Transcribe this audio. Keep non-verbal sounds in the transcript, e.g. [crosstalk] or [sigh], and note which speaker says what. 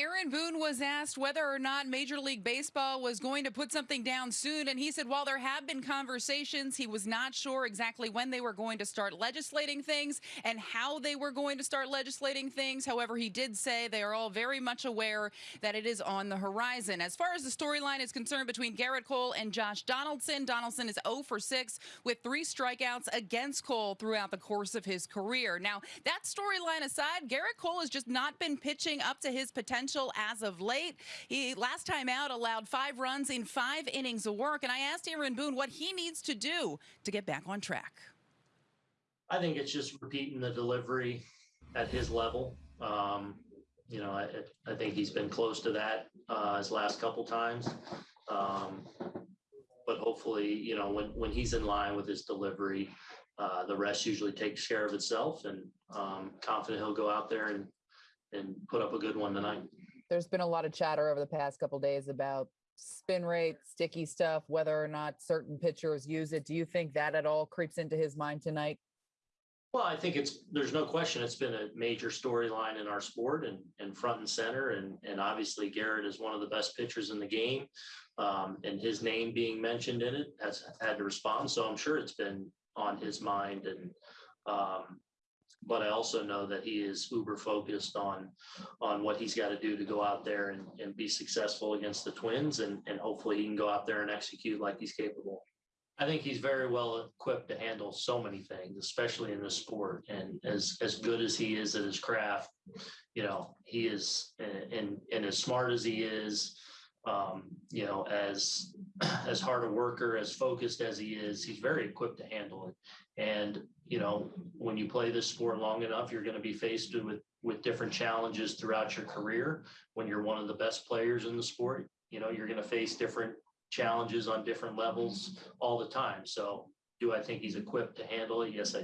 Speaker 1: Aaron Boone was asked whether or not Major League Baseball was going to put something down soon. And he said, while there have been conversations, he was not sure exactly when they were going to start legislating things and how they were going to start legislating things. However, he did say they are all very much aware that it is on the horizon. As far as the storyline is concerned between Gerrit Cole and Josh Donaldson, Donaldson is 0 for 6 with three strikeouts against Cole throughout the course of his career. Now, that storyline aside, Gerrit Cole has just not been pitching up to his potential as of late. He last time out allowed five runs in five innings of work. And I asked Aaron Boone what he needs to do to get back on track.
Speaker 2: I think it's just repeating the delivery at his level. Um, you know, I, I think he's been close to that uh, his last couple times. Um, but hopefully, you know, when, when he's in line with his delivery, uh, the rest usually takes care of itself and um, confident he'll go out there and, and put up a good one tonight.
Speaker 3: There's been a lot of chatter over the past couple days about spin rate, sticky stuff, whether or not certain pitchers use it. Do you think that at all creeps into his mind tonight?
Speaker 2: Well, I think it's, there's no question, it's been a major storyline in our sport and, and front and center. And, and obviously Gerrit is one of the best pitchers in the game. Um, and his name being mentioned in it has had to respond. So I'm sure it's been on his mind and, um, but I also know that he is uber focused on, on what he's got to do to go out there and, and be successful against the Twins. And, and hopefully he can go out there and execute like he's capable. I think he's very well equipped to handle so many things, especially in this sport. And as as good as he is at his craft, you know, he is and and as smart as he is, um, you know, as [clears throat] as hard a worker, as focused as he is, he's very equipped to handle it. And you know, when you play this sport long enough, you're going to be faced with with different challenges throughout your career. When you're one of the best players in the sport, you know, you're going to face different challenges on different levels all the time. So do I think he's equipped to handle it? Yes, I